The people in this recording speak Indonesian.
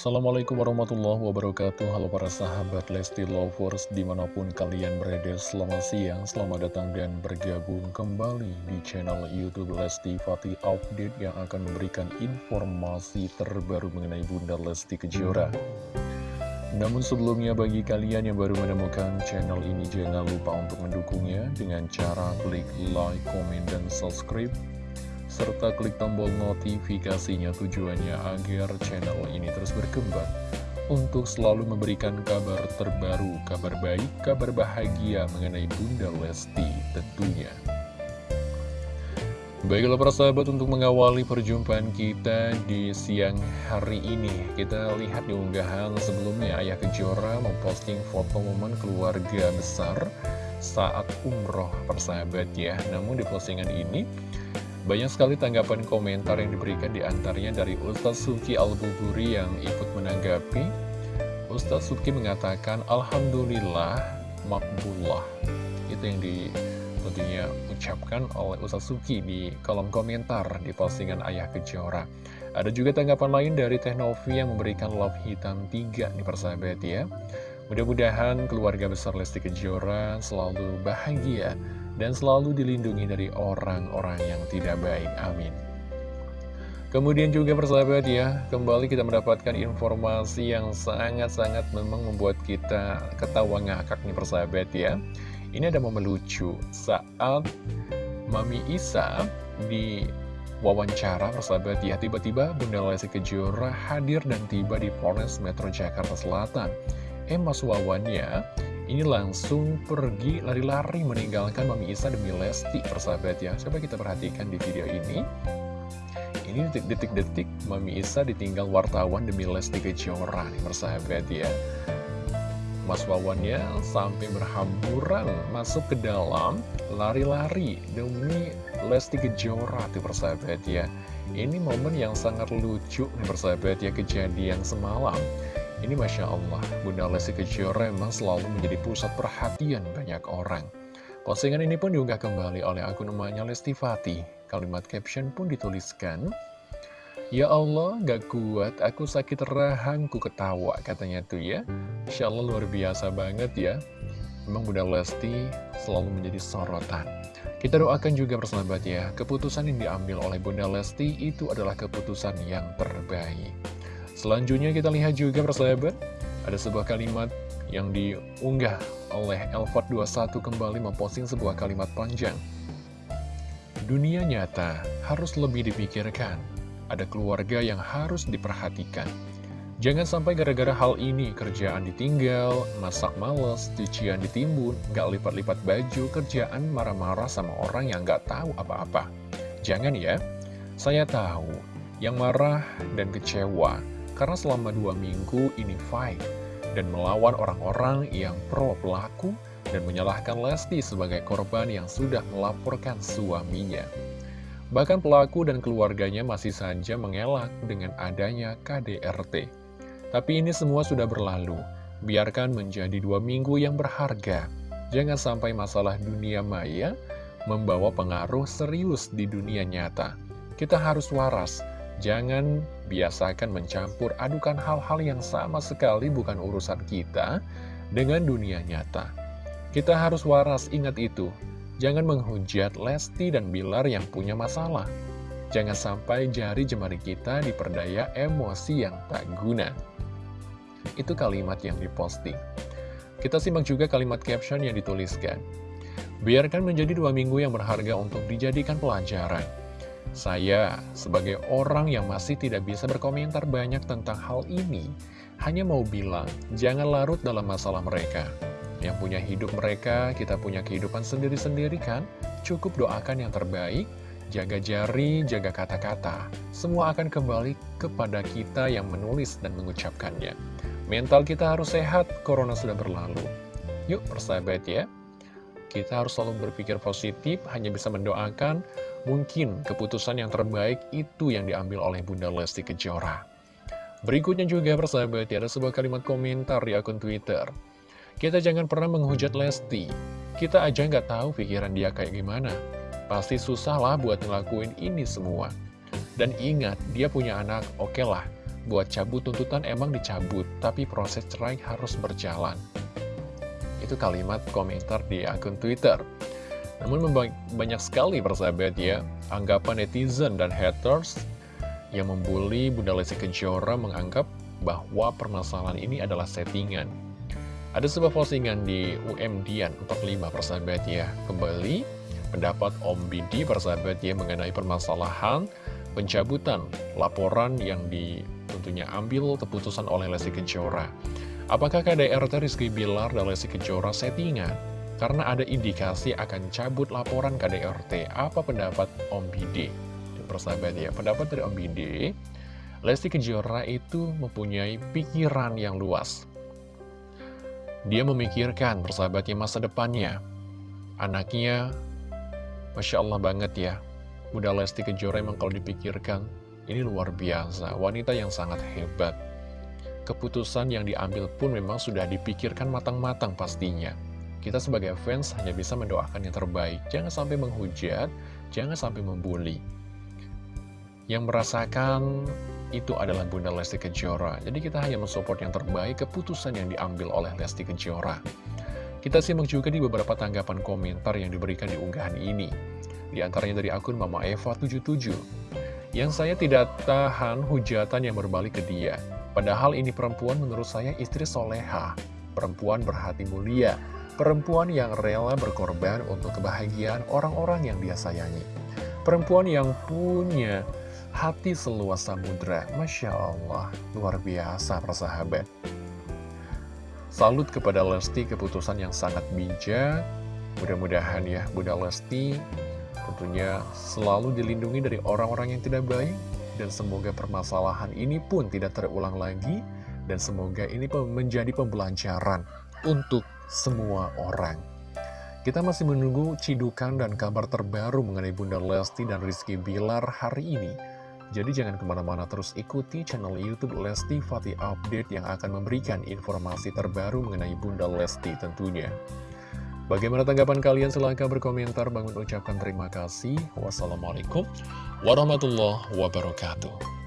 Assalamualaikum warahmatullahi wabarakatuh. Halo para sahabat Lesti Lovers Di mana pun kalian berada Selamat siang, selamat datang dan bergabung kembali Di channel Youtube Lesti Fatih Update Yang akan memberikan informasi terbaru Mengenai Bunda Lesti Kejora. Namun sebelumnya bagi kalian yang baru menemukan channel ini Jangan lupa untuk mendukungnya Dengan cara klik like, komen, dan subscribe serta klik tombol notifikasinya tujuannya agar channel ini terus berkembang untuk selalu memberikan kabar terbaru, kabar baik, kabar bahagia mengenai Bunda Lesti tentunya. Baiklah para sahabat untuk mengawali perjumpaan kita di siang hari ini Kita lihat di unggahan sebelumnya Ayah Kejora memposting foto momen keluarga besar saat umroh persahabat ya Namun di postingan ini banyak sekali tanggapan komentar yang diberikan di antaranya dari Ustaz Suki Al-Buburi yang ikut menanggapi. Ustaz Suki mengatakan, Alhamdulillah, makbullah. Itu yang di, tentunya ucapkan oleh Ustaz Suki di kolom komentar di postingan Ayah Kejora. Ada juga tanggapan lain dari Teh Novi yang memberikan love hitam 3 nih persahabat ya. Mudah-mudahan keluarga besar Lesti Kejora selalu bahagia dan selalu dilindungi dari orang-orang yang tidak baik. Amin. Kemudian juga persahabat ya, kembali kita mendapatkan informasi yang sangat-sangat memang membuat kita ketawa ngakak nih persahabat ya. Ini ada momen lucu saat Mami Isa di wawancara persahabat ya, tiba-tiba Bunda Lesti Kejora hadir dan tiba di Polres Metro Jakarta Selatan. Eh Mas Wawannya ini langsung pergi lari-lari meninggalkan Mami Isa demi Lesti persahabat ya. Coba kita perhatikan di video ini. Ini detik-detik Mami Isa ditinggal wartawan demi Lesti Kejora nih persahabat ya. Mas Wawannya sampai berhamburan masuk ke dalam lari-lari demi Lesti Kejora tuh persahabat ya. Ini momen yang sangat lucu nih persahabat ya kejadian semalam ini Masya Allah, Bunda Lesti Kejora memang selalu menjadi pusat perhatian banyak orang. Postingan ini pun diunggah kembali oleh akun namanya Lesti Fatih. Kalimat caption pun dituliskan, Ya Allah, gak kuat, aku sakit rahang, ku ketawa, katanya tuh ya. Insya Allah luar biasa banget ya. Memang Bunda Lesti selalu menjadi sorotan. Kita doakan juga persahabat ya, keputusan yang diambil oleh Bunda Lesti itu adalah keputusan yang terbaik. Selanjutnya kita lihat juga persahabat, ada sebuah kalimat yang diunggah oleh Elford21 kembali memposting sebuah kalimat panjang. Dunia nyata harus lebih dipikirkan, ada keluarga yang harus diperhatikan. Jangan sampai gara-gara hal ini kerjaan ditinggal, masak males, cucian ditimbun, gak lipat-lipat baju, kerjaan marah-marah sama orang yang gak tahu apa-apa. Jangan ya, saya tahu yang marah dan kecewa karena selama dua minggu ini fight dan melawan orang-orang yang pro pelaku dan menyalahkan Lesti sebagai korban yang sudah melaporkan suaminya. Bahkan pelaku dan keluarganya masih saja mengelak dengan adanya KDRT. Tapi ini semua sudah berlalu, biarkan menjadi dua minggu yang berharga. Jangan sampai masalah dunia maya membawa pengaruh serius di dunia nyata. Kita harus waras, Jangan biasakan mencampur adukan hal-hal yang sama sekali bukan urusan kita dengan dunia nyata. Kita harus waras ingat itu. Jangan menghujat Lesti dan Bilar yang punya masalah. Jangan sampai jari jemari kita diperdaya emosi yang tak guna. Itu kalimat yang diposting. Kita simak juga kalimat caption yang dituliskan. Biarkan menjadi dua minggu yang berharga untuk dijadikan pelajaran. Saya, sebagai orang yang masih tidak bisa berkomentar banyak tentang hal ini, hanya mau bilang, jangan larut dalam masalah mereka. Yang punya hidup mereka, kita punya kehidupan sendiri-sendiri kan? Cukup doakan yang terbaik, jaga jari, jaga kata-kata. Semua akan kembali kepada kita yang menulis dan mengucapkannya. Mental kita harus sehat, corona sudah berlalu. Yuk persahabat ya, kita harus selalu berpikir positif, hanya bisa mendoakan Mungkin keputusan yang terbaik itu yang diambil oleh Bunda Lesti Kejora. Berikutnya juga persahabat, ada sebuah kalimat komentar di akun Twitter. Kita jangan pernah menghujat Lesti. Kita aja nggak tahu pikiran dia kayak gimana. Pasti susah lah buat ngelakuin ini semua. Dan ingat, dia punya anak, oke okay lah. buat cabut tuntutan emang dicabut, tapi proses cerai harus berjalan. Itu kalimat komentar di akun Twitter. Namun banyak sekali persahabat ya, anggapan netizen dan haters yang membuli Bunda Lesti Kejora menganggap bahwa permasalahan ini adalah settingan. Ada sebuah postingan di UMDian 45 persahabat ya. Kembali pendapat Om Bidi persahabat ya mengenai permasalahan pencabutan laporan yang di tentunya ambil keputusan oleh Lesti Kejora. Apakah KDRT Rizky Bilar dan Lesti Kejora settingan? Karena ada indikasi akan cabut laporan KDRT. Apa pendapat Om Bidi? Persahabat ya, pendapat dari Om Bidi, Lesti Kejora itu mempunyai pikiran yang luas. Dia memikirkan persahabatnya masa depannya. Anaknya, Masya Allah banget ya, Bunda Lesti Kejora emang kalau dipikirkan, ini luar biasa, wanita yang sangat hebat. Keputusan yang diambil pun memang sudah dipikirkan matang-matang pastinya. Kita sebagai fans hanya bisa mendoakan yang terbaik, jangan sampai menghujat, jangan sampai membuli. Yang merasakan itu adalah Bunda Lesti Kejora. Jadi kita hanya mensupport yang terbaik keputusan yang diambil oleh Lesti Kejora. Kita simak juga di beberapa tanggapan komentar yang diberikan di unggahan ini. Di antaranya dari akun Mama Eva 77. Yang saya tidak tahan hujatan yang berbalik ke dia. Padahal ini perempuan menurut saya istri soleha. Perempuan berhati mulia. Perempuan yang rela berkorban untuk kebahagiaan orang-orang yang dia sayangi. Perempuan yang punya hati seluas samudra. Masya Allah, luar biasa persahabat. Salut kepada Lesti keputusan yang sangat bijak. Mudah-mudahan ya Bunda Lesti tentunya selalu dilindungi dari orang-orang yang tidak baik dan semoga permasalahan ini pun tidak terulang lagi dan semoga ini menjadi pembelajaran untuk semua orang. Kita masih menunggu cidukan dan kabar terbaru mengenai Bunda Lesti dan Rizky Bilar hari ini. Jadi jangan ke mana-mana terus ikuti channel Youtube Lesti Fatih Update yang akan memberikan informasi terbaru mengenai Bunda Lesti tentunya. Bagaimana tanggapan kalian? Silahkan berkomentar. Bangun ucapkan terima kasih. Wassalamualaikum warahmatullahi wabarakatuh.